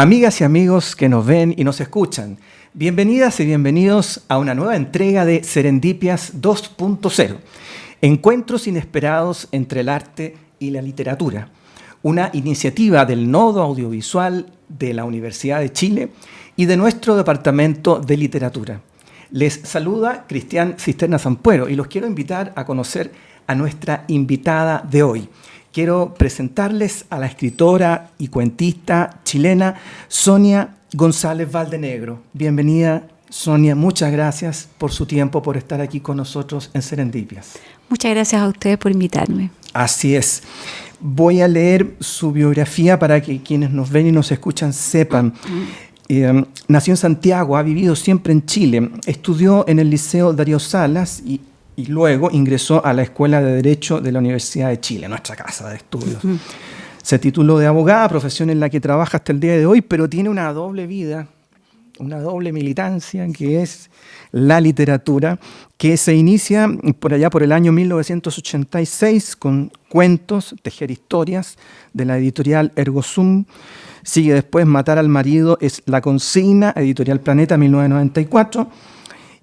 Amigas y amigos que nos ven y nos escuchan, bienvenidas y bienvenidos a una nueva entrega de Serendipias 2.0, Encuentros inesperados entre el arte y la literatura, una iniciativa del Nodo Audiovisual de la Universidad de Chile y de nuestro Departamento de Literatura. Les saluda Cristian Cisterna Zampuero y los quiero invitar a conocer a nuestra invitada de hoy quiero presentarles a la escritora y cuentista chilena Sonia González Valdenegro. Bienvenida, Sonia. Muchas gracias por su tiempo, por estar aquí con nosotros en Serendipias. Muchas gracias a ustedes por invitarme. Así es. Voy a leer su biografía para que quienes nos ven y nos escuchan sepan. Eh, nació en Santiago, ha vivido siempre en Chile, estudió en el Liceo Darío Salas y y luego ingresó a la Escuela de Derecho de la Universidad de Chile, nuestra casa de estudios. Se tituló de abogada, profesión en la que trabaja hasta el día de hoy, pero tiene una doble vida, una doble militancia, que es la literatura, que se inicia por allá por el año 1986 con cuentos, tejer historias, de la editorial Ergosum. Sigue después Matar al marido, es La consigna, editorial Planeta, 1994.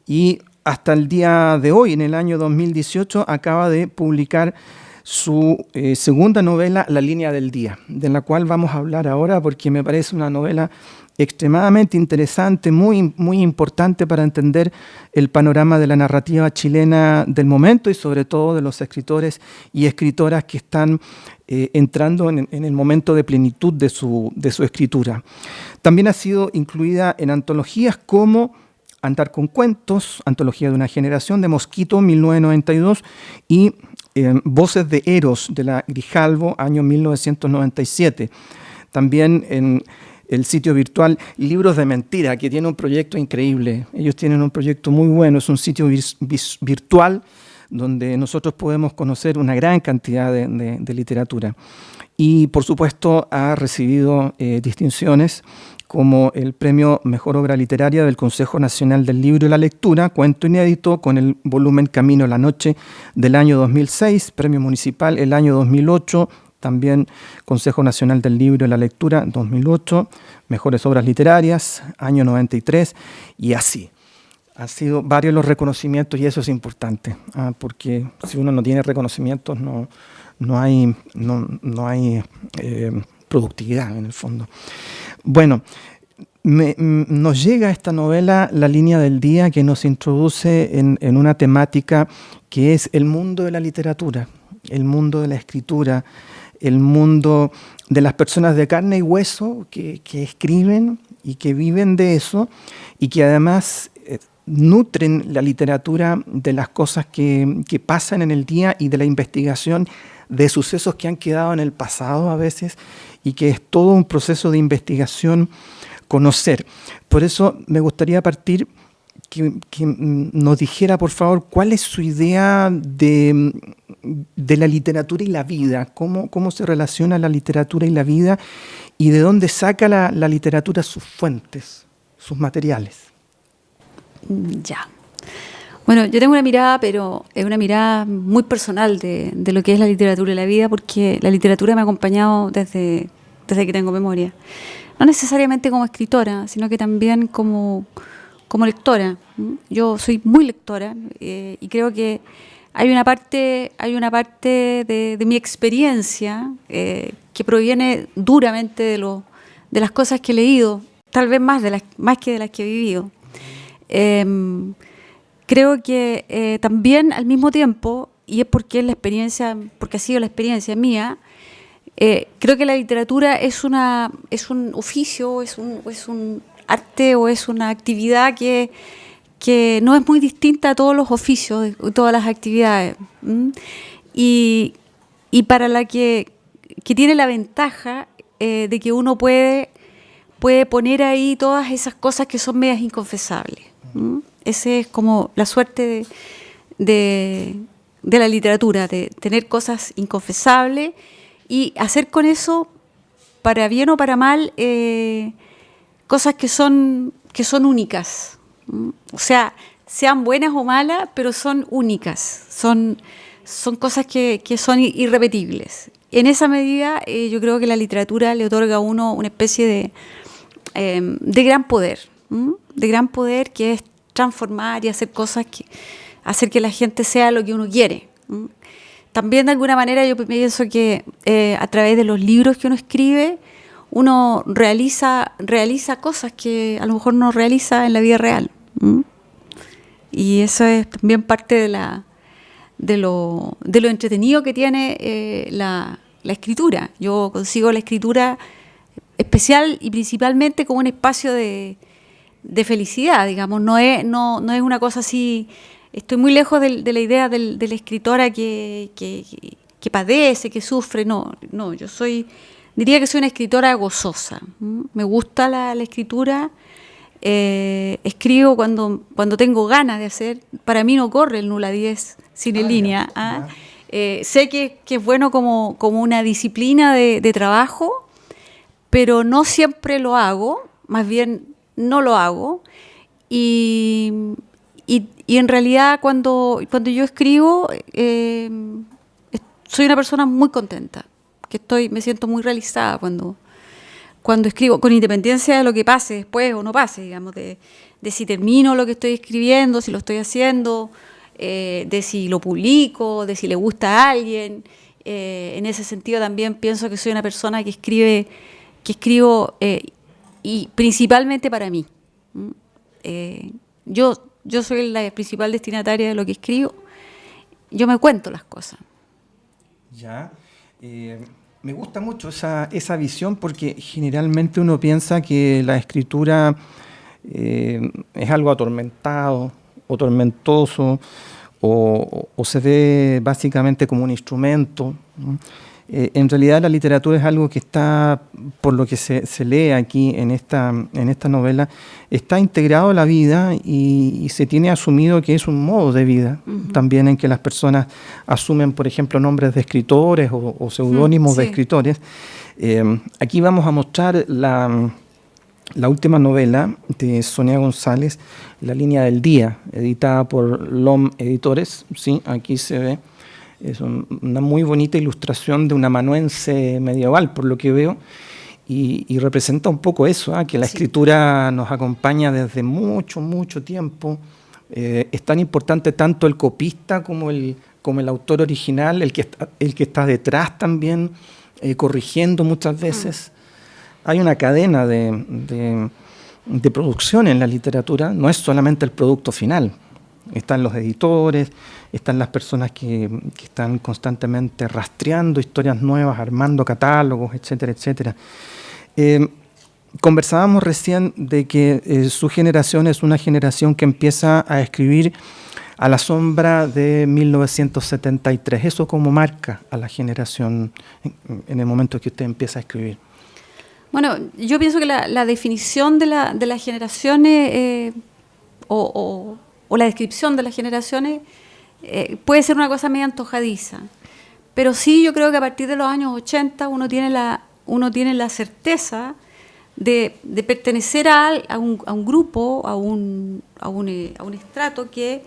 Y hasta el día de hoy, en el año 2018, acaba de publicar su eh, segunda novela, La línea del día, de la cual vamos a hablar ahora porque me parece una novela extremadamente interesante, muy, muy importante para entender el panorama de la narrativa chilena del momento y sobre todo de los escritores y escritoras que están eh, entrando en, en, el momento de plenitud de su, de su escritura. También ha sido incluida en antologías como Andar con cuentos, Antología de una generación, de Mosquito, 1992, y eh, Voces de Eros, de la Grijalvo, año 1997. También en el sitio virtual Libros de Mentira, que tiene un proyecto increíble. Ellos tienen un proyecto muy bueno, es un sitio virtual donde nosotros podemos conocer una gran cantidad de, literatura. Y por supuesto ha recibido eh, distinciones como el premio Mejor Obra Literaria del Consejo Nacional del Libro y la Lectura, cuento inédito con el volumen Camino a la Noche del año 2006, premio municipal el año 2008, también Consejo Nacional del Libro y la Lectura 2008, Mejores Obras Literarias, año 93, y así. Han sido varios los reconocimientos y eso es importante, ah, porque si uno no tiene reconocimientos no, no hay, no, hay eh, productividad en el fondo. Bueno, nos llega esta novela La línea del día que nos introduce en, una temática que es el mundo de la literatura, el mundo de la escritura, el mundo de las personas de carne y hueso que, escriben y que viven de eso y que además eh, nutren la literatura de las cosas que, que pasan en el día y de la investigación de sucesos que han quedado en el pasado a veces y que es todo un proceso de investigación conocer. Por eso me gustaría partir que, nos dijera, por favor, cuál es su idea de, la literatura y la vida, cómo, cómo, se relaciona la literatura y la vida y de dónde saca la, literatura sus fuentes, sus materiales. Ya. Bueno, yo tengo una mirada, pero es una mirada muy personal de, lo que es la literatura y la vida, porque la literatura me ha acompañado desde desde que tengo memoria. No necesariamente como escritora, sino que también como, como lectora. Yo soy muy lectora eh, y creo que hay una parte, hay una parte de, mi experiencia eh, que proviene duramente de, lo, de las cosas que he leído, tal vez más, de las, más que de las que he vivido. Em, creo que eh, también al mismo tiempo, y es porque es la experiencia, porque ha sido la experiencia mía, eh, creo que la literatura es, una, es un oficio, es un, es un arte o es una actividad que, que no es muy distinta a todos los oficios, todas las actividades. Y, y, para la que, que, tiene la ventaja eh, de que uno puede, puede poner ahí todas esas cosas que son medias inconfesables. Esa es como la suerte de, la literatura, de tener cosas inconfesables y hacer con eso, para bien o para mal, eh, cosas que son, que únicas. O sea, sean buenas o malas, pero son únicas, son, cosas que, son irrepetibles. En esa medida, eh, yo creo que la literatura le otorga a uno una especie de, de gran poder, de gran poder que es transformar y hacer cosas que hacer que la gente sea lo que uno quiere. También de alguna manera yo pienso que eh, a través de los libros que uno escribe, uno realiza, realiza cosas que a lo mejor no realiza en la vida real. Y eso es también parte de, la, de, lo, de lo entretenido que tiene eh, la, la escritura. Yo consigo la escritura especial y principalmente como un espacio de, de felicidad, digamos, no es, no, no es una cosa así, estoy muy lejos de, de la idea del, de la escritora que, que, que, padece, que sufre, no, no, yo soy, diría que soy una escritora gozosa, me gusta la, la escritura, eh, escribo cuando, cuando tengo ganas de hacer, para mí no corre el nula 10 sin en línea, ¿ah? Eh, sé que, es bueno como, una disciplina de, trabajo, pero no siempre lo hago, más bien no lo hago. Y, en realidad cuando, cuando yo escribo, eh, soy una persona muy contenta, que estoy, me siento muy realizada cuando, cuando escribo, con independencia de lo que pase después o no pase, digamos, de, de si termino lo que estoy escribiendo, si lo estoy haciendo, eh, de si lo publico, de si le gusta a alguien. Eh, en ese sentido también pienso que soy una persona que escribe, que escribo y principalmente para mí. yo, yo soy la principal destinataria de lo que escribo. Yo me cuento las cosas. Ya. me gusta mucho esa, esa visión porque generalmente uno piensa que la escritura es algo atormentado, o tormentoso, o, se ve básicamente como un instrumento. Eh, en realidad la literatura es algo que está, por lo que se, lee aquí en esta, en esta novela, está integrado a la vida y, se tiene asumido que es un modo de vida, también en que las personas asumen, por ejemplo, nombres de escritores o, seudónimos de escritores. Eh, aquí vamos a mostrar la la última novela de Sonia González, La línea del día, editada por LOM Editores, ¿sí? aquí se ve, es una muy bonita ilustración de un amanuense medieval, por lo que veo, y, representa un poco eso, ¿ah? que la escritura nos acompaña desde mucho, mucho tiempo. Eh, es tan importante tanto el copista como el, como el autor original, el que está, el que está detrás también, eh, corrigiendo muchas veces hay una cadena de, producción en la literatura, no es solamente el producto final. Están los editores, están las personas que, están constantemente rastreando historias nuevas, armando catálogos, etcétera, etcétera. Eh, conversábamos recién de que eh, su generación es una generación que empieza a escribir a la sombra de 1973. Eso como marca a la generación en el momento que usted empieza a escribir. Bueno, yo pienso que la, definición de, la, de las generaciones eh, o, la descripción de las generaciones eh, puede ser una cosa medio antojadiza. Pero sí, yo creo que a partir de los años 80 uno tiene la, uno tiene la certeza de, pertenecer a, un, grupo, a un, a un, eh, a un estrato que,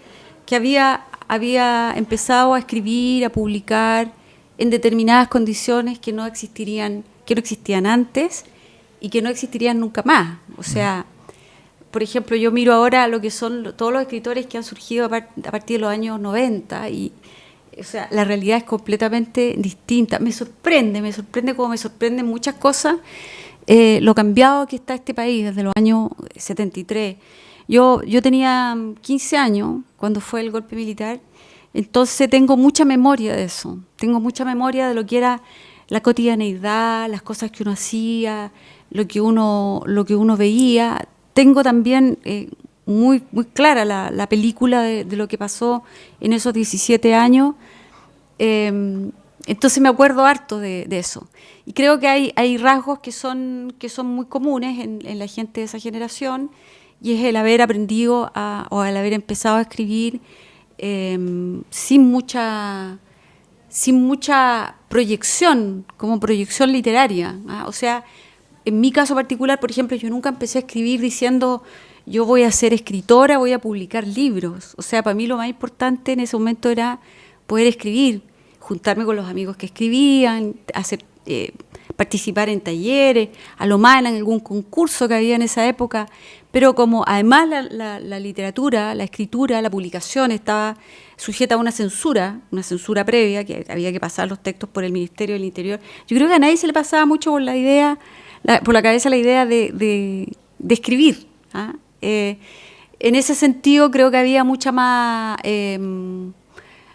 que había, había empezado a escribir, a publicar en determinadas condiciones que no existirían que no existían antes y que no existirían nunca más. O sea, por ejemplo, yo miro ahora lo que son todos los escritores que han surgido a, partir de los años 90 y o sea, la realidad es completamente distinta. Me sorprende, me sorprende como me sorprenden muchas cosas eh, lo cambiado que está este país desde los años 73. Yo, yo tenía 15 años cuando fue el golpe militar, entonces tengo mucha memoria de eso, tengo mucha memoria de lo que era la cotidianeidad, las cosas que uno hacía, lo que uno, lo que uno veía. Tengo también eh, muy, muy clara la, película de, lo que pasó en esos 17 años. Em, entonces me acuerdo harto de, eso. Y creo que hay, hay rasgos que son, que son muy comunes en, la gente de esa generación, y es el haber aprendido o el haber empezado a escribir em, sin mucha sin mucha proyección, como proyección literaria. ¿ah? O sea, en mi caso particular, por ejemplo, yo nunca empecé a escribir diciendo yo voy a ser escritora, voy a publicar libros. O sea, para mí lo más importante en ese momento era poder escribir, juntarme con los amigos que escribían, hacer, eh, participar en talleres, a lo más en algún concurso que había en esa época, pero como además la, literatura, la escritura, la publicación estaba sujeta a una censura, una censura previa, que había que pasar los textos por el Ministerio del Interior, yo creo que a nadie se le pasaba mucho por la idea, por la cabeza la idea de, escribir. ¿ah? Eh, en ese sentido creo que había mucha más... Em,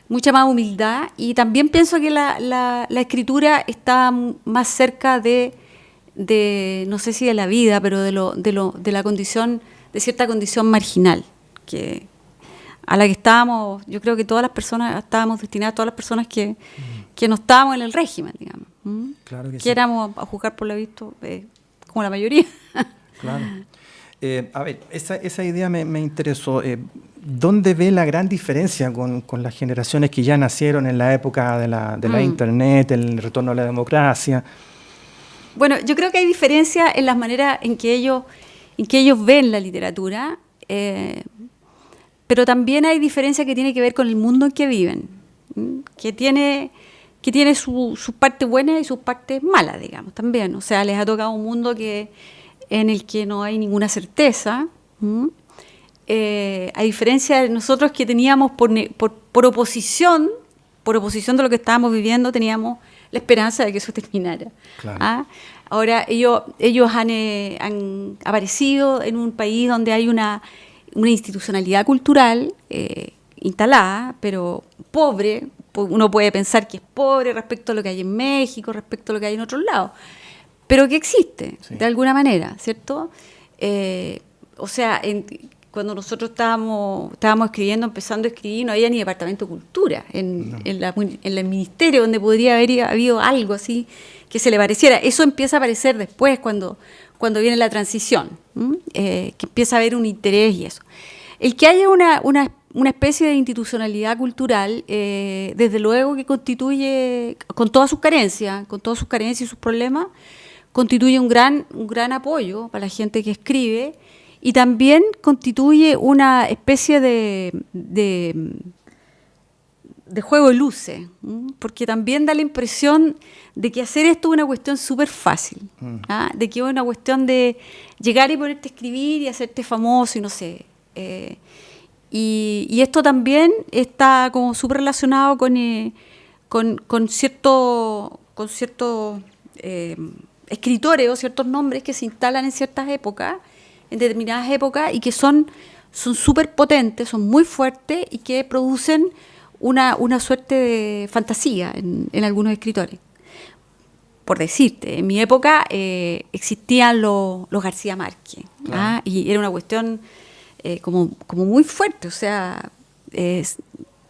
mucha más humildad y también pienso que la, la, escritura está más cerca de, de, no sé si de la vida, pero de, lo, de, lo, de la condición, de cierta condición marginal, que a la que estábamos, yo creo que todas las personas, estábamos destinadas, todas las personas que, que no estábamos en el régimen, digamos. Claro que, éramos, a juzgar por lo visto, eh, como la mayoría. Claro. Eh, a ver, esa, esa idea me, me interesó. Eh, ¿Dónde ve la gran diferencia con, con, las generaciones que ya nacieron en la época de la, de la mm. Internet, el retorno a la democracia? Bueno, yo creo que hay diferencia en las maneras en que ellos, en que ellos ven la literatura, eh, pero también hay diferencia que tiene que ver con el mundo en que viven, que tiene, que tiene sus partes buenas y sus partes malas, digamos, también. O sea, les ha tocado un mundo que, en el que no hay ninguna certeza. Eh, a diferencia de nosotros que teníamos por, por, oposición, por oposición de lo que estábamos viviendo, teníamos la esperanza de que eso terminara. ¿ah? Ahora ellos, ellos eh, han, aparecido en un país donde hay una, una institucionalidad cultural eh, instalada, pero pobre. Uno puede pensar que es pobre respecto a lo que hay en México, respecto a lo que hay en otros lados, pero que existe de alguna manera, ¿cierto? o sea, en, cuando nosotros estábamos, estábamos escribiendo, empezando a escribir, no había ni departamento de cultura en, el ministerio donde podría haber habido algo así que se le pareciera. Eso empieza a aparecer después cuando, cuando viene la transición, eh, que empieza a haber un interés y eso. El que haya una, una, una especie de institucionalidad cultural, eh, desde luego que constituye, con todas sus carencias, con todas sus carencias y sus problemas, constituye un gran, un gran apoyo para la gente que escribe y también constituye una especie de, de, juego de luces, porque también da la impresión de que hacer esto es una cuestión súper fácil, mm. ¿ah? de que es una cuestión de llegar y ponerte a escribir y hacerte famoso y no sé. Eh, y, esto también está como súper relacionado con, eh, con, con, cierto, con ciertos eh, escritores o ciertos nombres que se instalan en ciertas épocas en determinadas épocas y que son súper potentes, son muy fuertes y que producen una, una suerte de fantasía en, en, algunos escritores. Por decirte, en mi época eh, existían los, los García Márquez ¿ah? y era una cuestión eh, como, como muy fuerte, o sea,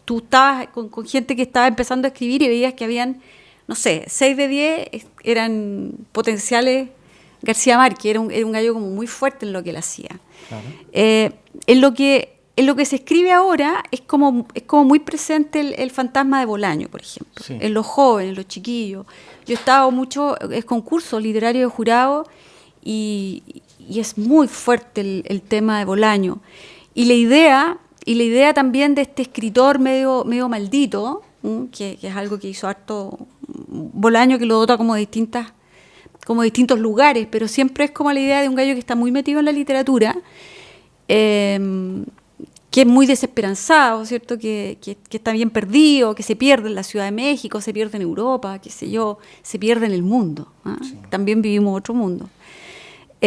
tú estabas con, con, gente que estaba empezando a escribir y veías que habían, no sé, 6 de 10 eran potenciales García Márquez era un, era un gallo como muy fuerte en lo que él hacía. Eh, en, lo que, en lo que se escribe ahora es como, es como muy presente el, fantasma de Bolaño, por ejemplo, en los jóvenes, en los chiquillos. Yo he estado mucho en concursos literarios de jurado y, y, es muy fuerte el, tema de Bolaño. Y la idea, y la idea también de este escritor medio, medio maldito, que, que, es algo que hizo harto Bolaño, que lo dota como de distintas como distintos lugares, pero siempre es como la idea de un gallo que está muy metido en la literatura, em, que es muy desesperanzado, ¿cierto? Que, está bien perdido, que se pierde en la Ciudad de México, se pierde en Europa, qué sé yo, se pierde en el mundo. ¿ah? También vivimos otro mundo.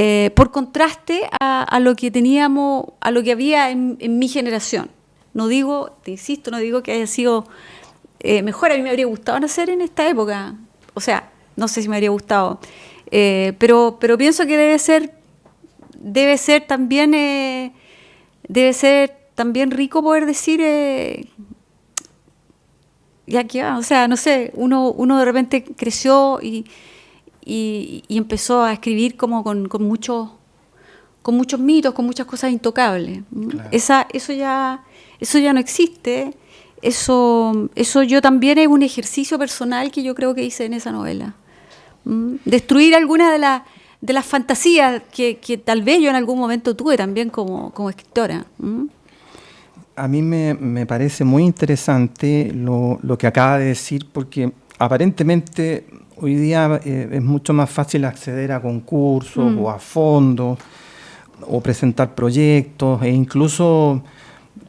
Eh, por contraste a, lo que teníamos, a lo que había en, mi generación. No digo, te insisto, no digo que haya sido eh, mejor, a mí me habría gustado nacer en esta época. O sea, no sé si me habría gustado. Eh, pero, pero pienso que debe ser, debe ser también, debe ser también rico poder decir, ya que, o sea, no sé, uno, uno de repente creció y, y, empezó a escribir como con, con muchos con muchos mitos, con muchas cosas intocables. Esa, eso ya, eso ya no existe. Eso, eso yo también es un ejercicio personal que yo creo que hice en esa novela. Mm, destruir alguna de, de las fantasías que, tal vez yo en algún momento tuve también como, escritora. Mm. A mí me, parece muy interesante lo, que acaba de decir, porque aparentemente hoy día eh, es mucho más fácil acceder a concursos mm. o a fondos o presentar proyectos e incluso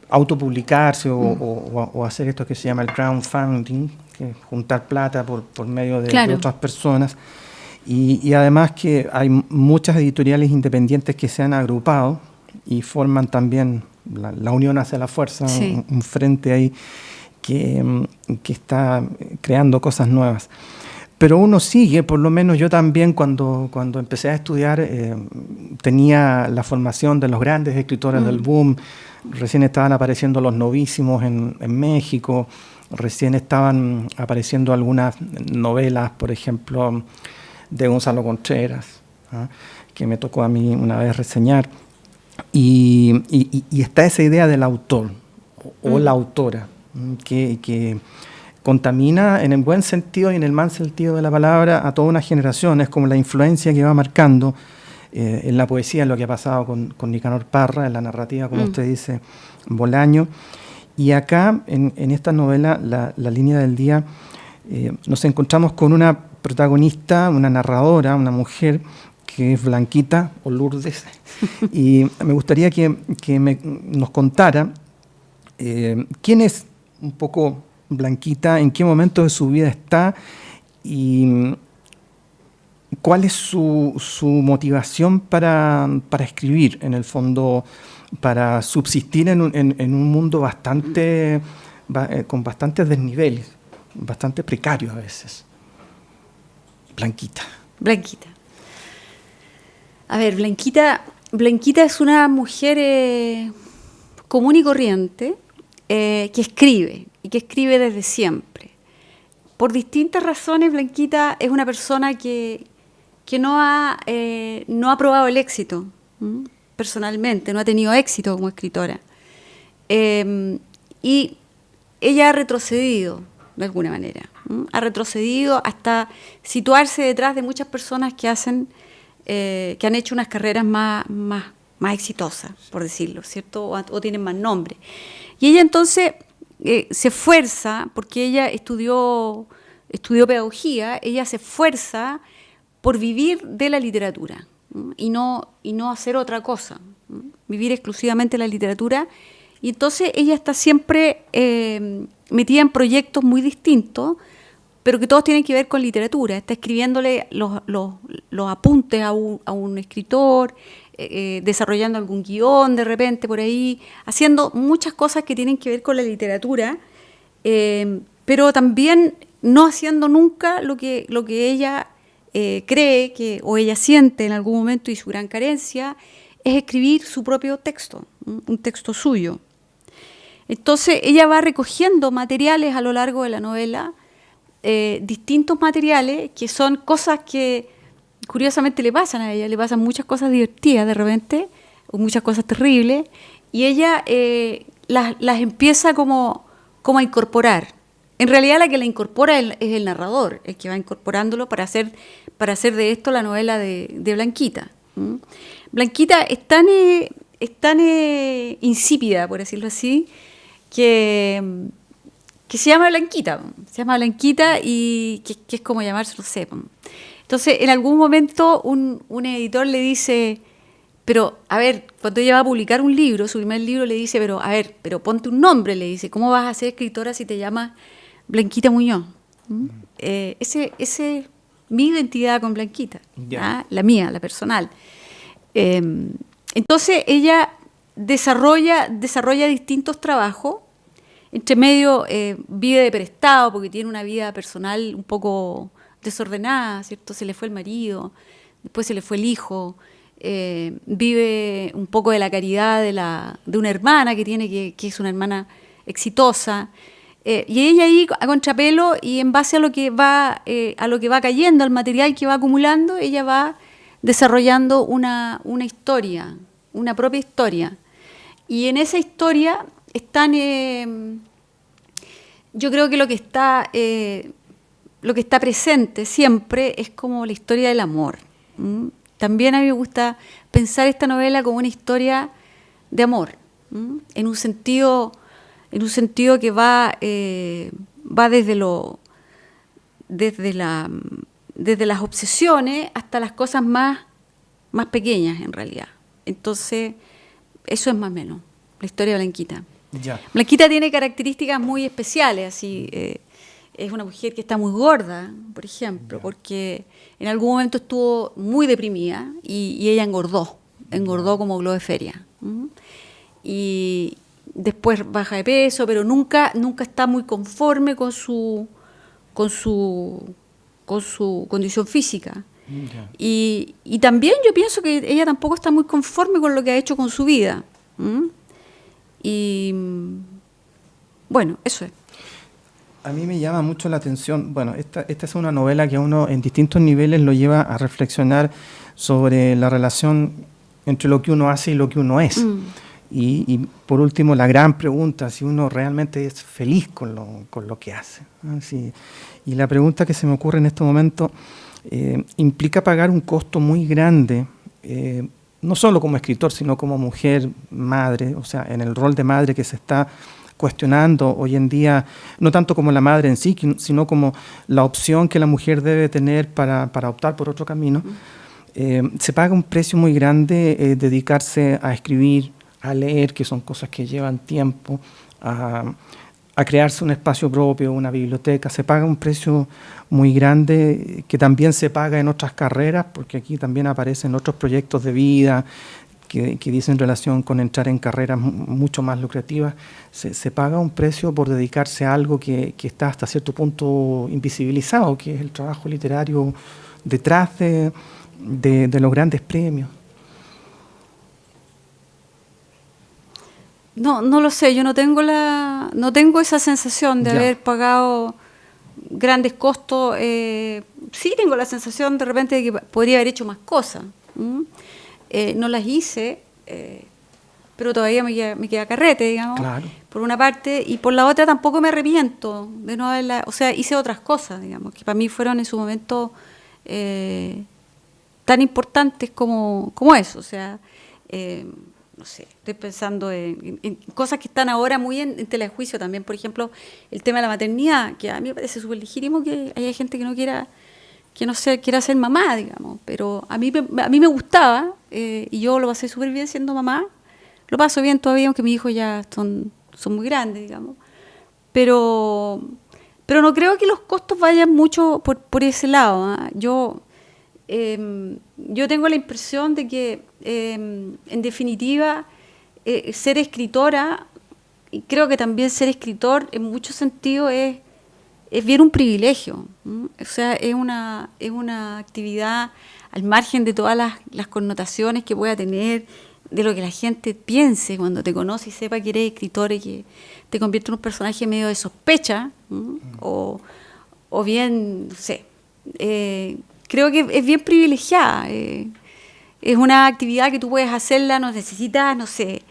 autopublicarse o, mm. o, hacer esto que se llama el crowdfunding, que es juntar plata por, por medio de, otras personas. Y, además que hay muchas editoriales independientes que se han agrupado y forman también la, Unión hacia la Fuerza, un, frente ahí que, mm, que está creando cosas nuevas pero uno sigue, por lo menos yo también cuando, cuando empecé a estudiar eh, tenía la formación de los grandes escritores del mm. boom, recién estaban apareciendo los novísimos en, en, México, recién estaban apareciendo algunas novelas, por ejemplo, de Gonzalo Contreras, ¿ah? que me tocó a mí una vez reseñar, y, y, está esa idea del autor o, mm. la autora, que, que contamina en el buen sentido y en el mal sentido de la palabra a toda una generación. Es como la influencia que va marcando eh, en la poesía, en lo que ha pasado con, con Nicanor Parra, en la narrativa, como mm. usted dice, Bolaño. Y acá, en, esta novela, la, línea del día, eh, nos encontramos con una protagonista, una narradora, una mujer que es Blanquita o Lourdes. y me gustaría que, nos contara eh, quién es un poco Blanquita, en qué momento de su vida está y cuál es su, motivación para, escribir, en el fondo, para subsistir en un, mundo bastante, eh, con bastantes desniveles, bastante precario a veces. Blanquita. Blanquita. A ver, Blanquita, Blanquita es una mujer eh, común y corriente eh, que escribe, que escribe desde siempre. Por distintas razones, Blanquita es una persona que, que no, ha, eh, no ha probado el éxito personalmente, no ha tenido éxito como escritora. Em, y ella ha retrocedido de alguna manera, ha retrocedido hasta situarse detrás de muchas personas que hacen, eh, que han hecho unas carreras más, más, más exitosas, por decirlo, ¿cierto? O, o tienen más nombre. Y ella entonces eh, se esfuerza, porque ella estudió, estudió pedagogía, ella se esfuerza por vivir de la literatura y no, y no hacer otra cosa, vivir exclusivamente la literatura. Y entonces ella está siempre eh, metida en proyectos muy distintos, pero que todos tienen que ver con literatura. Está escribiéndole los, los, apuntes a un, a un escritor, eh, desarrollando algún guion de repente por ahí, haciendo muchas cosas que tienen que ver con la literatura, eh, pero también no haciendo nunca lo que, lo que ella eh, cree que, o ella siente en algún momento y su gran carencia, es escribir su propio texto, un texto suyo. Entonces ella va recogiendo materiales a lo largo de la novela, distintos materiales que son cosas que curiosamente le pasan a ella, le pasan muchas cosas divertidas de repente, o muchas cosas terribles, y ella eh, las, empieza como, como a incorporar. En realidad la que la incorpora es el, narrador, el que va incorporándolo para hacer, para hacer de esto la novela de, Blanquita. Blanquita es tan, eh, eh, insípida, por decirlo así, que, que se llama Blanquita. Se llama Blanquita y que, que es como llamarse, no sé. Entonces, en algún momento un, editor le dice, pero a ver, cuando ella va a publicar un libro, su primer libro, le dice, pero a ver, pero ponte un nombre, le dice, ¿cómo vas a ser escritora si te llamas Blanquita Muñoz? ¿Mm? Eh, ese, ese mi identidad con Blanquita, ¿ah? la mía, la personal. Em, entonces ella desarrolla, desarrolla distintos trabajos, entre medio eh, vive de prestado porque tiene una vida personal un poco desordenada, ¿cierto? Se le fue el marido, después se le fue el hijo, eh, vive un poco de la caridad de, la, de una hermana que tiene, que, que es una hermana exitosa. Eh, y ella ahí a contrapelo y en base a lo que va eh, a lo que va cayendo, al material que va acumulando, ella va desarrollando una, una historia, una propia historia. Y en esa historia están, yo creo que lo que está lo que está presente siempre es como la historia del amor. También a mí me gusta pensar esta novela como una historia de amor, en un sentido, en un sentido que va, eh, va desde lo, desde la, desde las obsesiones hasta las cosas más, más pequeñas en realidad. Entonces, eso es más o menos la historia de Blanquita. Blanquita tiene características muy especiales, así eh, es una mujer que está muy gorda, por ejemplo, porque en algún momento estuvo muy deprimida y, ella engordó, engordó como globo de feria. Y después baja de peso, pero nunca, nunca está muy conforme con su, con su, con su condición física. Y, también yo pienso que ella tampoco está muy conforme con lo que ha hecho con su vida. Y bueno, eso es. A mí me llama mucho la atención, bueno, esta, esta es una novela que uno en distintos niveles lo lleva a reflexionar sobre la relación entre lo que uno hace y lo que uno es. Mm. Y, por último, la gran pregunta, si uno realmente es feliz con lo, con lo que hace. Y la pregunta que se me ocurre en este momento eh, implica pagar un costo muy grande eh, no solo como escritor, sino como mujer, madre, o sea, en el rol de madre que se está cuestionando hoy en día, no tanto como la madre en sí, sino como la opción que la mujer debe tener para, optar por otro camino, eh, se paga un precio muy grande eh, dedicarse a escribir, a leer, que son cosas que llevan tiempo, a, a crearse un espacio propio, una biblioteca, se paga un precio muy grande que también se paga en otras carreras, porque aquí también aparecen otros proyectos de vida que, dicen relación con entrar en carreras mucho más lucrativas. Se, paga un precio por dedicarse a algo que, está hasta cierto punto invisibilizado, que es el trabajo literario detrás de, los grandes premios. No, no lo sé, yo no tengo la, no tengo esa sensación de haber pagado grandes costos, eh, sí tengo la sensación de repente de que podría haber hecho más cosas. Eh, no las hice, eh, pero todavía me queda, me queda carrete, digamos, por una parte, y por la otra tampoco me arrepiento de no haberla, o sea, hice otras cosas, digamos, que para mí fueron en su momento tan importantes como, como eso, o sea, no sé, estoy pensando en, cosas que están ahora muy en, telejuicio también, por ejemplo, el tema de la maternidad, que a mí me parece súper legítimo que haya gente que no quiera que no sé, quiera ser mamá, digamos, pero a mí, a mí me gustaba eh, y yo lo pasé súper bien siendo mamá, lo paso bien todavía, aunque mis hijos ya son, son muy grandes, digamos, pero, pero no creo que los costos vayan mucho por, por ese lado. ¿ah? Yo Em, yo tengo la impresión de que, em, en definitiva, eh, ser escritora, y creo que también ser escritor en muchos sentidos es, es bien un privilegio. O sea, es una, es una actividad al margen de todas las, las, connotaciones que pueda tener, de lo que la gente piense cuando te conoce y sepa que eres escritor y que te convierte en un personaje medio de sospecha, o, o, bien, no sé, eh, creo que es bien privilegiada. Eh, es una actividad que tú puedes hacerla, no necesitas, no sé,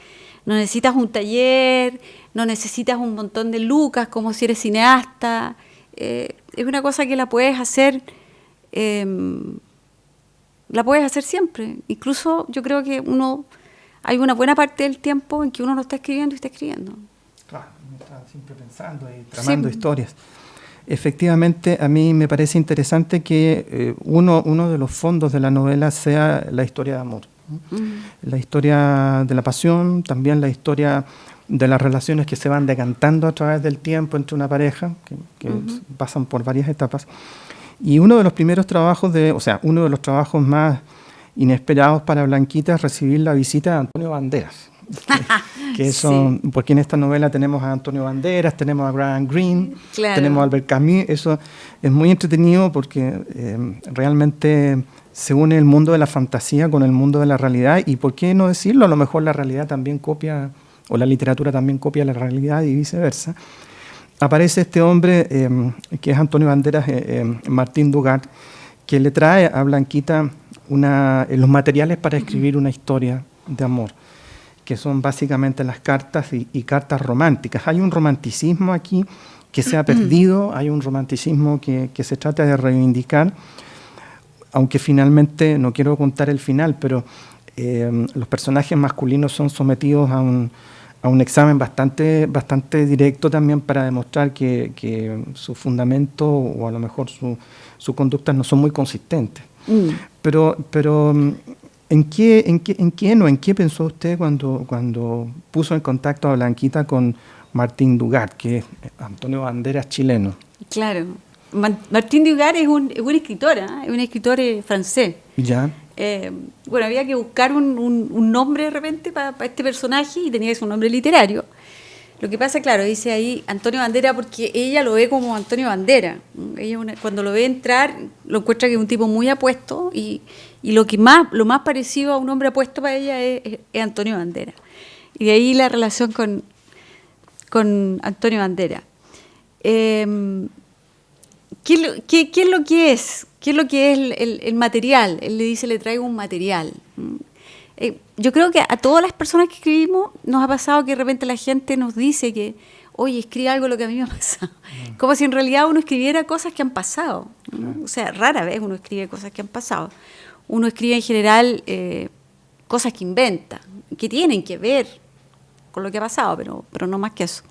no necesitas un taller, no necesitas un montón de lucas como si eres cineasta. Eh, es una cosa que la puedes hacer, em, la puedes hacer siempre. Incluso yo creo que uno, hay una buena parte del tiempo en que uno no está escribiendo y está escribiendo. Claro, uno está siempre pensando y tramando historias. Efectivamente, a mí me parece interesante que eh, uno, uno de los fondos de la novela sea la historia de amor. Mm. La historia de la pasión, también la historia de las relaciones que se van decantando a través del tiempo entre una pareja, que, pasan por varias etapas. Y uno de los primeros trabajos, de, o sea, uno de los trabajos más inesperados para Blanquita es recibir la visita de Antonio Banderas. que son, porque en esta novela tenemos a Antonio Banderas, tenemos a Graham Greene, tenemos a Albert Camus, eso es muy entretenido porque eh, realmente se une el mundo de la fantasía con el mundo de la realidad. Y por qué no decirlo, a lo mejor la realidad también copia, o la literatura también copia la realidad y viceversa. Aparece este hombre eh, que es Antonio Banderas, eh, Martín Dugat, que le trae a Blanquita una, los materiales para escribir una historia de amor que son básicamente las cartas y, cartas románticas. Hay un romanticismo aquí que se ha perdido, hay un romanticismo que, se trata de reivindicar, aunque finalmente, no quiero contar el final, pero eh, los personajes masculinos son sometidos a un, a un examen bastante, bastante directo también para demostrar que, que su fundamento o a lo mejor sus su conductas no son muy consistentes. Mm. Pero, pero ¿en, qué, en, qué, ¿en quién o en qué pensó usted cuando, cuando puso en contacto a Blanquita con Martín Dugat, que es Antonio Banderas chileno? Claro. Martín Dugat es un, es un escritor, ¿eh? es un escritor eh, francés. Ya. Eh, bueno, había que buscar un, nombre de repente para este personaje y tenía que ser un nombre literario. Lo que pasa, claro, dice ahí Antonio Bandera porque ella lo ve como Antonio Bandera. Ella cuando lo ve entrar, lo encuentra que es un tipo muy apuesto y, y lo que más, lo más parecido a un hombre apuesto para ella es, Antonio Bandera. Y de ahí la relación con, con Antonio Bandera. Em, ¿qué, qué, qué, es lo que es? ¿Qué es lo que es el, material? Él le dice, le traigo un material. Mm. Eh, yo creo que a todas las personas que escribimos nos ha pasado que de repente la gente nos dice que, oye, escribe algo lo que a mí me ha pasado. Mm. Como si en realidad uno escribiera cosas que han pasado. O sea, rara vez uno escribe cosas que han pasado. Uno escribe en general eh, cosas que inventa, que tienen que ver con lo que ha pasado, pero, pero no más que eso.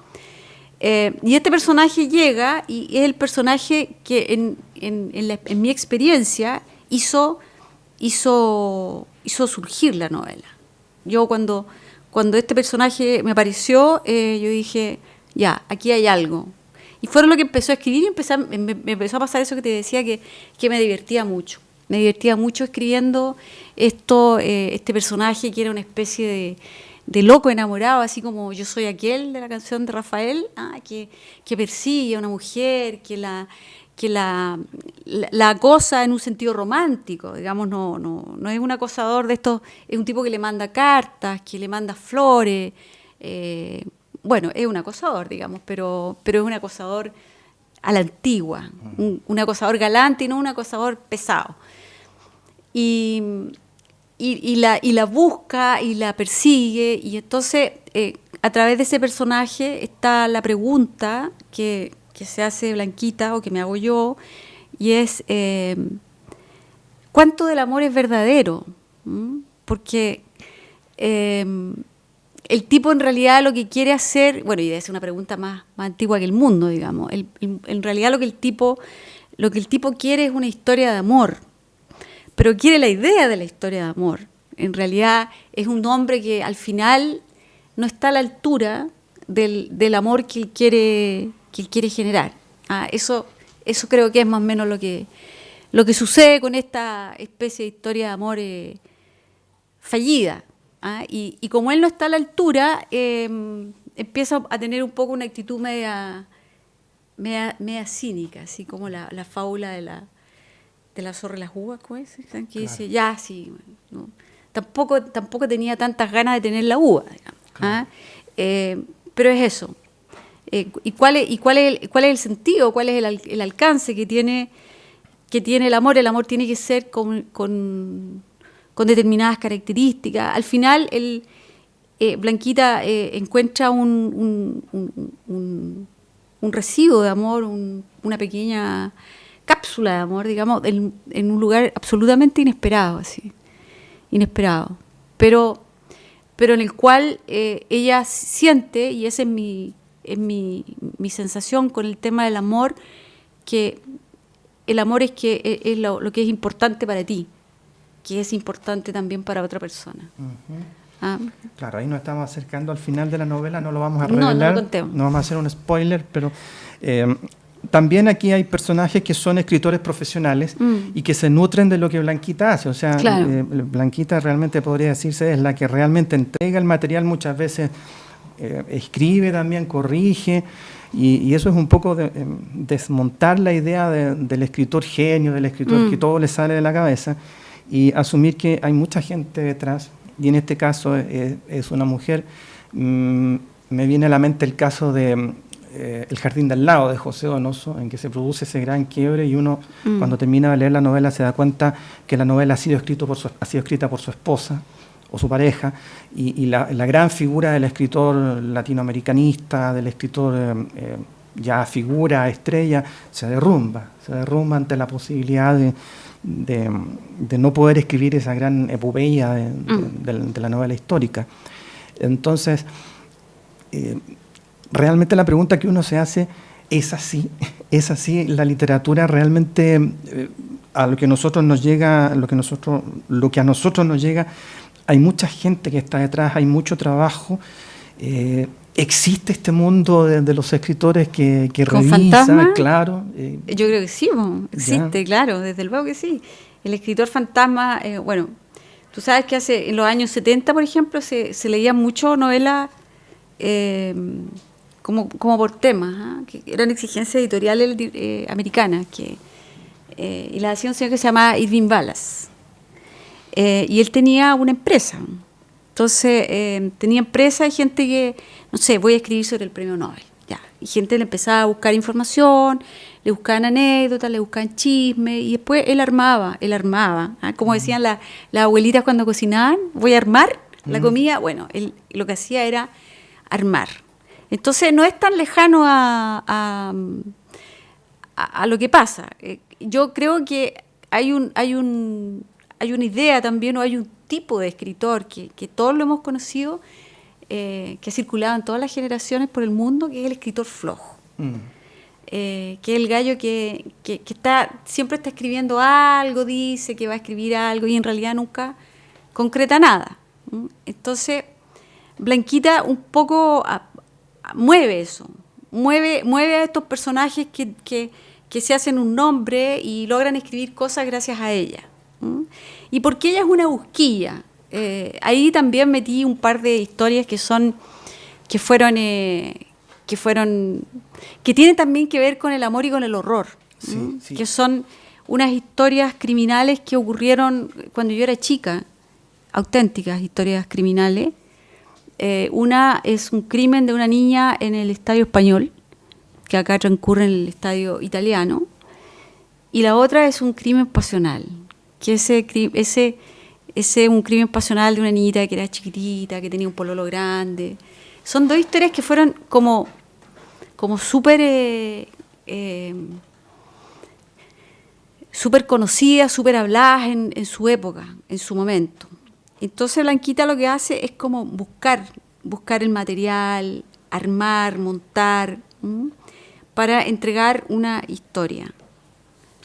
Eh, y este personaje llega y es el personaje que en, mi experiencia hizo, hizo, hizo surgir la novela. Yo cuando, cuando este personaje me apareció, eh, yo dije, ya, aquí hay algo. Y fueron lo que empezó a escribir y me, empezó a pasar eso que te decía, que, que me divertía mucho. Me divertía mucho escribiendo esto, eh, este personaje que era una especie de de loco enamorado, así como yo soy aquel de la canción de Rafael, ah, que, que, persigue a una mujer, que la que la, la, acosa en un sentido romántico, digamos, no, no, no es un acosador de estos, es un tipo que le manda cartas, que le manda flores, eh, bueno, es un acosador, digamos, pero, pero es un acosador a la antigua, un, un acosador galante y no un acosador pesado. Y, y, la, y la busca y la persigue. Y entonces, eh, a través de ese personaje está la pregunta que, se hace Blanquita o que me hago yo, y es, eh, ¿cuánto del amor es verdadero? ¿Mm? Porque eh, el tipo en realidad lo que quiere hacer, bueno, y es una pregunta más, antigua que el mundo, digamos, en realidad lo que el tipo... Lo que el tipo quiere es una historia de amor, pero quiere la idea de la historia de amor. En realidad es un hombre que al final no está a la altura del, amor que él quiere, que quiere generar. Ah, eso, eso creo que es más o menos lo que, lo que sucede con esta especie de historia de amor eh, fallida. Ah, y, como él no está a la altura, em, empieza a tener un poco una actitud media, media, cínica, así como la, la fábula de la, de la zorra las uvas, Que dice, ya, sí, tampoco, tampoco tenía tantas ganas de tener la uva, ¿ah? eh, pero es eso. Eh, ¿Y, cuál es, y cuál, es el, cuál es el sentido, cuál es el, alcance que tiene, que tiene el amor? El amor tiene que ser con, con, determinadas características. Al final, el, eh, Blanquita encuentra un, un, un, residuo de amor, una pequeña cápsula de amor, digamos, en, un lugar absolutamente inesperado, así, inesperado, pero, pero en el cual eh, ella siente, y esa es mi, es mi, mi, sensación con el tema del amor, que el amor es, que, e, es, lo, que es importante para ti, que es importante también para otra persona. Ah. Claro, ahí nos estamos acercando al final de la novela, no lo vamos a revelar, no, no, no vamos a hacer un spoiler, pero eh, también aquí hay personajes que son escritores profesionales mm. y que se nutren de lo que Blanquita hace. O sea, eh, Blanquita realmente podría decirse es la que realmente entrega el material muchas veces, eh, escribe también, corrige. Y, eso es un poco de, em, desmontar la idea del escritor genio, del escritor que mm. todo le sale de la cabeza y asumir que hay mucha gente detrás. Y en este caso es, una mujer. Mm, me viene a la mente el caso de eh, el jardín del lado de José Donoso, en que se produce ese gran quiebre y uno mm. cuando termina de leer la novela se da cuenta que la novela ha sido, escrito por ha sido escrita por su esposa o su pareja y, la, gran figura del escritor latinoamericanista, del escritor eh, eh, ya figura, estrella, se derrumba, se derrumba ante la posibilidad de, de, no poder escribir esa gran epopeya de, mm. de la novela histórica. Entonces, eh, realmente la pregunta que uno se hace es así, es así, la literatura realmente eh, a lo que nosotros nos llega, lo que nosotros, lo que a nosotros nos llega, hay mucha gente que está detrás, hay mucho trabajo. Eh, existe este mundo de, los escritores que, que revisan, claro. Yo creo que sí, existe, claro, desde luego que sí. El escritor fantasma, bueno, tú sabes que hace en los años 70, por ejemplo, se, se leía mucho novela como, como por temas, ¿ah? que eran exigencias editoriales eh, americanas, que, eh, y la hacía un señor que se llamaba Irving Ballas. Eh, y él tenía una empresa. Entonces, tenía empresa y gente que, no sé, voy a escribir sobre el premio Nobel. Ya. Y gente le empezaba a buscar información, le buscaban anécdotas, le buscaban chismes, y después él armaba, él armaba. ¿ah? Como decían las abuelitas cuando cocinaban, voy a armar la comida. Bueno, él lo que hacía era armar. Entonces no es tan lejano a, a, lo que pasa. Eh, yo creo que hay, un, hay, un, hay una idea también o hay un tipo de escritor que, todos lo hemos conocido, eh, que ha circulado en todas las generaciones por el mundo, que es el escritor flojo. Mm. Eh, que es el gallo que, está, siempre está escribiendo algo, dice que va a escribir algo y en realidad nunca concreta nada. Entonces, Blanquita un poco mueve eso, mueve, mueve a estos personajes que, se hacen un nombre y logran escribir cosas gracias a ella. Y porque ella es una busquilla. Eh, ahí también metí un par de historias que son, que fueron, eh, que fueron, que tienen también que ver con el amor y con el horror, que son unas historias criminales que ocurrieron cuando yo era chica, auténticas historias criminales, eh, una es un crimen de una niña en el estadio español, que acá transcurre en el estadio italiano, y la otra es un crimen pasional, que ese, ese, ese un crimen pasional de una niñita que era chiquitita, que tenía un pololo grande. Son dos historias que fueron como, como súper eh, eh, conocidas, súper habladas en su época, en su momento. Entonces Blanquita lo que hace es como buscar, buscar el material, armar, montar, para entregar una historia.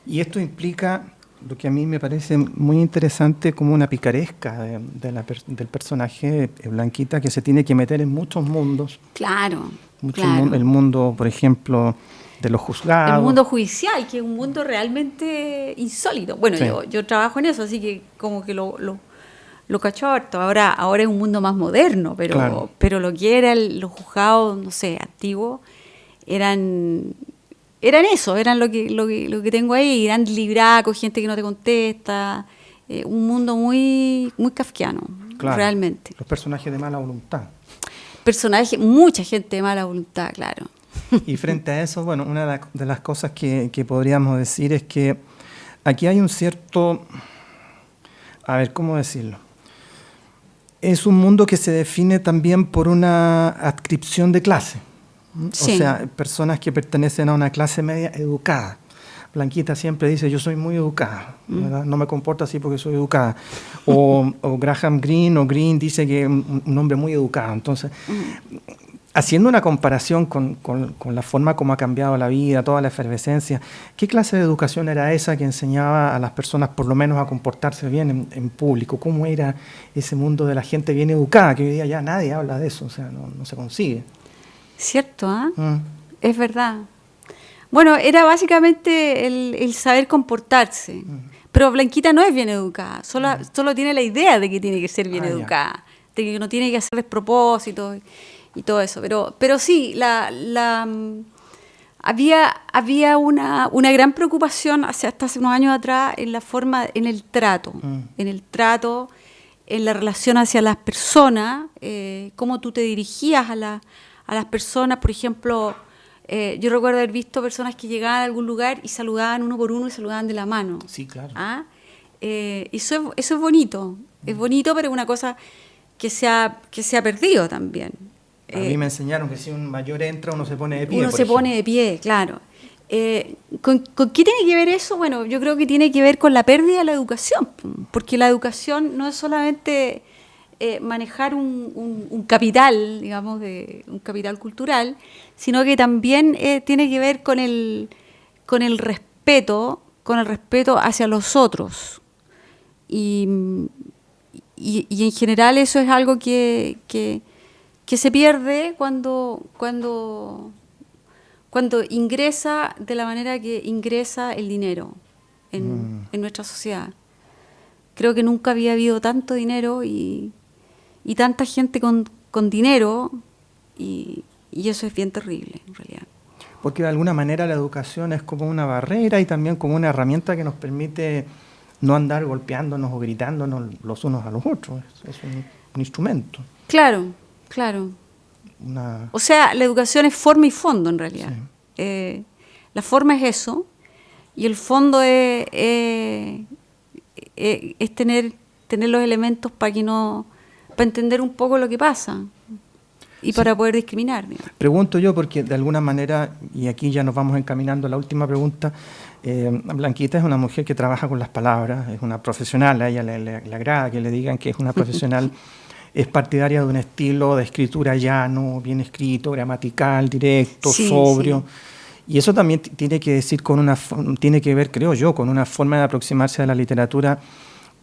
Y esto implica lo que a mí me parece muy interesante como una picaresca del personaje Blanquita que se tiene que meter en muchos mundos. Claro. el mundo, por ejemplo, de los juzgados. El mundo judicial, que es un mundo realmente insólito. Bueno, yo, yo trabajo en eso, así que como que lo lo cachó Ahora, ahora es un mundo más moderno, pero, pero lo que eran los juzgados, no sé, antiguos, eran eran eso, eran lo que, lo que, lo que tengo ahí, eran libracos, gente que no te contesta, eh, un mundo muy, muy kafkiano, realmente. Los personajes de mala voluntad. Personajes, mucha gente de mala voluntad, claro. Y frente a eso, bueno, una de las cosas que, que podríamos decir es que aquí hay un cierto, a ver, ¿cómo decirlo? Es un mundo que se define también por una adscripción de clase. O sea, personas que pertenecen a una clase media educada. Blanquita siempre dice, yo soy muy educada, mm. no me comporto así porque soy educada. O, Graham Greene o Green dice que es un, hombre muy educado. Entonces, haciendo una comparación con, la forma como ha cambiado la vida, toda la efervescencia, ¿qué clase de educación era esa que enseñaba a las personas por lo menos a comportarse bien en, público? ¿Cómo era ese mundo de la gente bien educada? Que hoy día ya nadie habla de eso, o sea, no, se consigue. Cierto, ¿ah? Es verdad. Bueno, era básicamente el, saber comportarse. Mm. Pero Blanquita no es bien educada, solo, mm. solo tiene la idea de que tiene que ser bien ah, educada, de que no tiene que hacer despropósitos y todo eso. Pero, pero sí, la, la, mm, había, había una, una, gran preocupación hace, hasta hace unos años atrás en la forma, en el trato, mm. en el trato, en la relación hacia las personas, eh, cómo tú te dirigías a, la, a las personas, por ejemplo, eh, yo recuerdo haber visto personas que llegaban a algún lugar y saludaban uno por uno y saludaban de la mano. Sí, claro. ¿Ah? Eh, eso, eso es bonito, es mm. bonito, pero es una cosa que se ha, que se ha perdido también. A mí eh, me enseñaron que si un mayor entra, uno se pone de pie. Uno se pone de pie, claro. Eh, ¿con, qué tiene que ver eso? Bueno, yo creo que tiene que ver con la pérdida de la educación, porque la educación no es solamente eh, manejar un, capital, digamos, de, un capital cultural, sino que también eh, tiene que ver con el, con el respeto, con el respeto hacia los otros. Y, y, en general eso es algo que, que, se pierde cuando, cuando, cuando ingresa de la manera que ingresa el dinero en, mm. en nuestra sociedad. Creo que nunca había habido tanto dinero y, y tanta gente con, con dinero y, y, eso es bien terrible en realidad. Porque de alguna manera la educación es como una barrera y también como una herramienta que nos permite no andar golpeándonos o gritándonos los unos a los otros. Es, un, instrumento. Claro, claro. O sea, la educación es forma y fondo en realidad. Eh, la forma es eso y el fondo es, es tener, tener los elementos para que no para entender un poco lo que pasa y para poder discriminar. Pregunto yo, porque de alguna manera, y aquí ya nos vamos encaminando a la última pregunta, eh, Blanquita es una mujer que trabaja con las palabras, es una profesional, a ella le, agrada que le digan que es una profesional, es partidaria de un estilo de escritura llano, bien escrito, gramatical, directo, sobrio. Y eso también tiene que decir con una tiene que ver, creo yo, con una forma de aproximarse a la literatura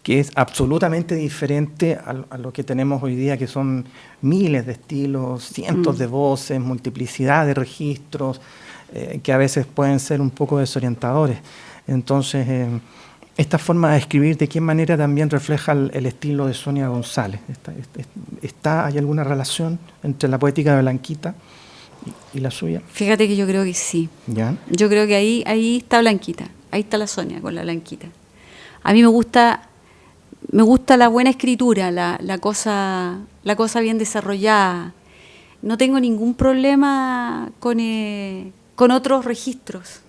que es absolutamente diferente a, lo que tenemos hoy día, que son miles de estilos, cientos mm. de voces, multiplicidad de registros, eh, que a veces pueden ser un poco desorientadores. Entonces, eh, esta forma de escribir, ¿de qué manera también refleja el, estilo de Sonia González? ¿Está, ¿Hay alguna relación entre la poética de Blanquita y, la suya? Fíjate que yo creo que sí. ¿Ya? Yo creo que ahí, ahí está Blanquita, ahí está la Sonia con la Blanquita. A mí me gusta me gusta la buena escritura, la, cosa, la cosa bien desarrollada. No tengo ningún problema con, eh, con otros registros,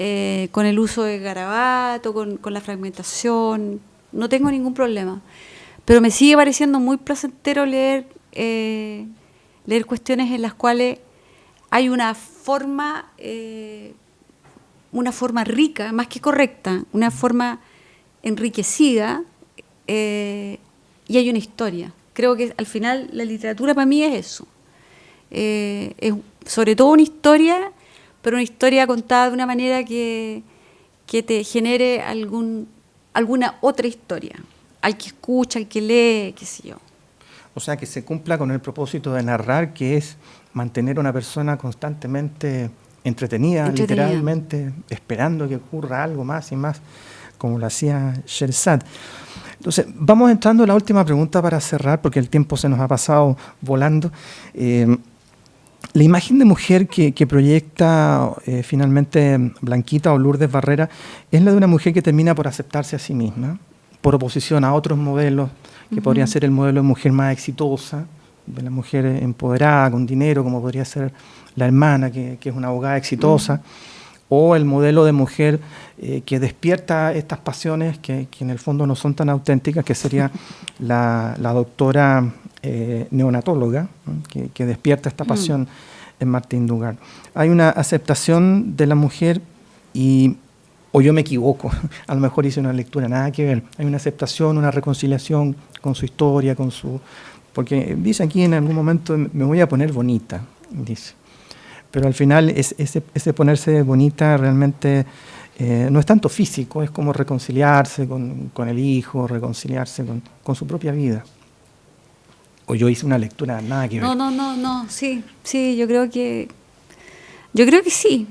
eh, con el uso de garabato, con, la fragmentación, no tengo ningún problema. Pero me sigue pareciendo muy placentero leer, eh, leer cuestiones en las cuales hay una forma, una forma rica, más que correcta, una forma enriquecida eh, y hay una historia. Creo que al final la literatura para mí es eso. Eh, es sobre todo una historia, pero una historia contada de una manera que, que te genere algún, alguna otra historia. Al que escucha, al que lee, qué sé yo. O sea, que se cumpla con el propósito de narrar, que es mantener a una persona constantemente entretenida, literalmente, esperando que ocurra algo más y más como lo hacía Sherzad. Entonces, vamos entrando a la última pregunta para cerrar, porque el tiempo se nos ha pasado volando. Eh, la imagen de mujer que, proyecta eh, finalmente Blanquita o Lourdes Barrera es la de una mujer que termina por aceptarse a sí misma, por oposición a otros modelos, que podrían ser el modelo de mujer más exitosa, de la mujer empoderada, con dinero, como podría ser la hermana, que, es una abogada exitosa o el modelo de mujer eh, que despierta estas pasiones que, en el fondo no son tan auténticas, que sería la, doctora eh, neonatóloga, que, despierta esta pasión en Martín Dugar. Hay una aceptación de la mujer y, o yo me equivoco, a lo mejor hice una lectura, nada que ver. Hay una aceptación, una reconciliación con su historia, con su... Porque dice aquí en algún momento, me voy a poner bonita, dice pero al final es, ese, ponerse bonita realmente eh, no es tanto físico, es como reconciliarse con, el hijo, reconciliarse con, su propia vida. O yo hice una lectura nada que ver. No, no, no, no, sí, sí, yo creo que, yo creo que sí.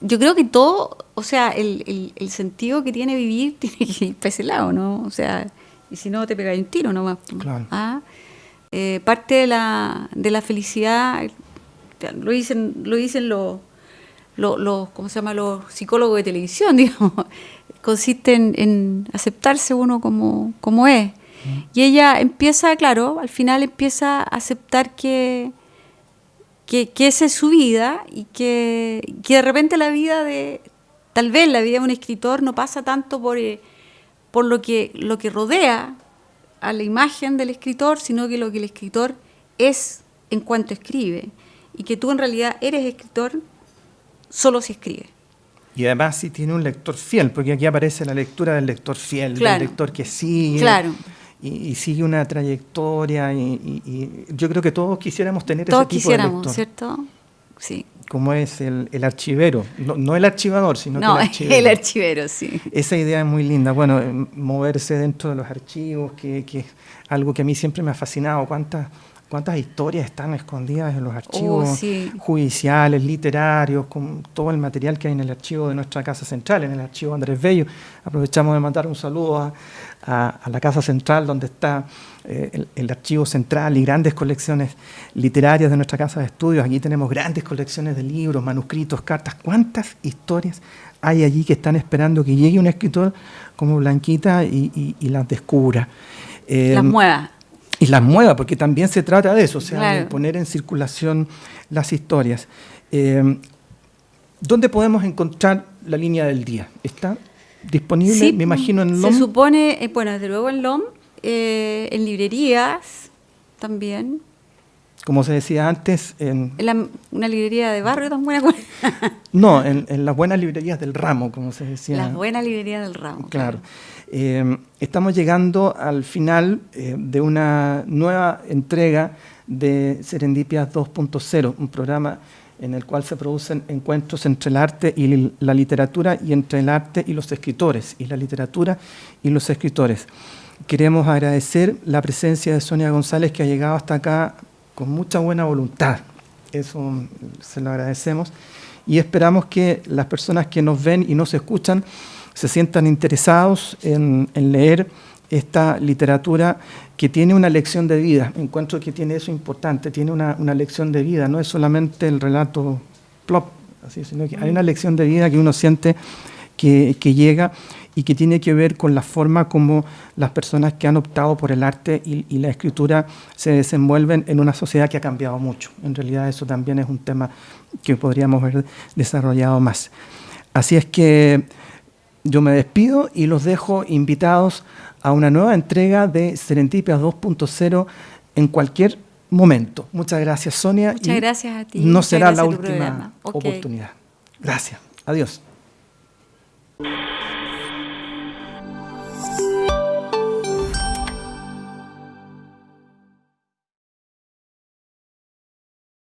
Yo creo que todo, o sea, el, sentido que tiene vivir tiene que ir para ese lado, ¿no? O sea, y si no te pegáis un tiro nomás. Claro. ¿Ah? Eh, parte de la, de la felicidad lo dicen, lo dicen los, los, ¿cómo se llama? los psicólogos de televisión, digamos, consiste en, aceptarse uno como, como es. Y ella empieza, claro, al final empieza a aceptar que, que, esa es su vida y que, que, de repente la vida de, tal vez la vida de un escritor no pasa tanto por, eh, por lo, que, lo que rodea a la imagen del escritor, sino que lo que el escritor es en cuanto escribe y que tú en realidad eres escritor solo si escribes. Y además si tiene un lector fiel, porque aquí aparece la lectura del lector fiel, del lector que sigue. Claro. Y, sigue una trayectoria y, yo creo que todos quisiéramos tener ese tipo quisiéramos, de. ¿cierto? Sí. Como es el, archivero, no, el archivador, sino no, el archivero. el archivero, sí. Esa idea es muy linda. Bueno, eh, moverse dentro de los archivos, que, que es algo que a mí siempre me ha fascinado. ¿Cuántas cuántas historias están escondidas en los oh, archivos judiciales, literarios, con todo el material que hay en el archivo de nuestra Casa Central, en el archivo Andrés Bello. Aprovechamos de mandar un saludo a, la Casa Central, donde está eh, el, archivo central y grandes colecciones literarias de nuestra Casa de Estudios. Aquí tenemos grandes colecciones de libros, manuscritos, cartas. ¿Cuántas historias hay allí que están esperando que llegue un escritor como Blanquita y, las descubra? las em, mueva y las mueva, porque también se trata de eso, o sea, de poner en circulación las historias. Eh, ¿Dónde podemos encontrar la línea del día? ¿Está disponible, me imagino, en LOM? Se supone, eh, bueno, desde luego en LOM, eh, en librerías también. Como se decía antes, en... una librería de barrio tan buena no, en, las buenas librerías del ramo, como se decía. Las buenas librerías del ramo. claro. Eh, estamos llegando al final eh, de una nueva entrega de Serendipias 2.0, un programa en el cual se producen encuentros entre el arte y la literatura y entre el arte y los escritores, y la literatura y los escritores. Queremos agradecer la presencia de Sonia González que ha llegado hasta acá con mucha buena voluntad. Eso se lo agradecemos. Y esperamos que las personas que nos ven y nos escuchan se sientan interesados en, leer esta literatura que tiene una lección de vida. Encuentro que tiene eso importante, tiene una, lección de vida, no es solamente el relato plop, así, sino que hay una lección de vida que uno siente que, llega y que tiene que ver con la forma como las personas que han optado por el arte y, y, la escritura se desenvuelven en una sociedad que ha cambiado mucho. En realidad eso también es un tema que podríamos haber desarrollado más. Así es que yo me despido y los dejo invitados a una nueva entrega de Serendipias 2.0 en cualquier momento. Muchas gracias, Sonia. Muchas gracias a ti. No será la última oportunidad. Gracias. Adiós.